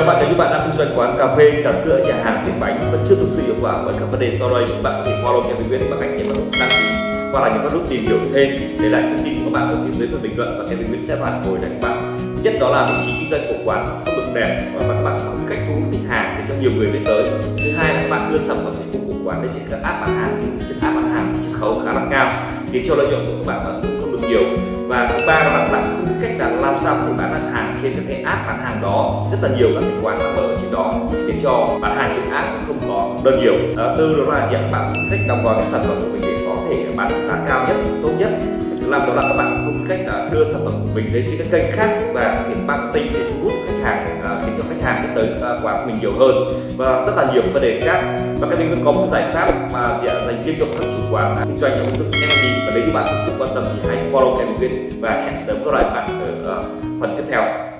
Chào bạn nếu như bạn đang kinh doanh quán cà phê, trà sữa, nhà hàng, tiệm bánh vẫn chưa thực sự hiệu quả bởi các vấn đề sau đây thì bạn có thể follow Kevin Nguyễn bằng cách nhấn vào nút đăng ký hoặc là nhấn vào nút tìm hiểu thêm để lại thông tin của các bạn ở phía dưới phần bình luận và Kevin Nguyễn sẽ phản hồi lại các bạn. Thứ nhất đó là vị trí kinh doanh của quán không được đẹp và các bạn không cách thu hút khách hàng để cho nhiều người biết tới. Thứ hai là các bạn đưa sản phẩm dịch vụ của quán lên trên các app bán hàng trên app bán hàng chiết khấu khá là cao khiến cho lợi nhuận của các bạn vẫn không được nhiều và thứ ba là các bạn cách là làm sao để bán được hàng trên cho cái app bán hàng đó. Rất là nhiều các cái quán đã mở trên đó. Khiến cho bán hàng trên app cũng không có đơn nhiều. Đó, tư đó là việc bạn không cách đóng gói cái sản phẩm của mình để có thể bán giá cao nhất tốt nhất. Thứ năm đó là các bạn không cách là đưa sản phẩm của mình lên trên các kênh khác và thực hiện marketing để thu tới quán của mình nhiều hơn. Và rất là nhiều vấn đề khác. Và các mình có một giải pháp mà dành riêng cho các chủ quán. Kinh doanh trong lĩnh vực F&B và nếu như bạn thực sự quan tâm thì hãy follow kênh của và hẹn sớm gặp lại bạn ở ờ, phần tiếp theo.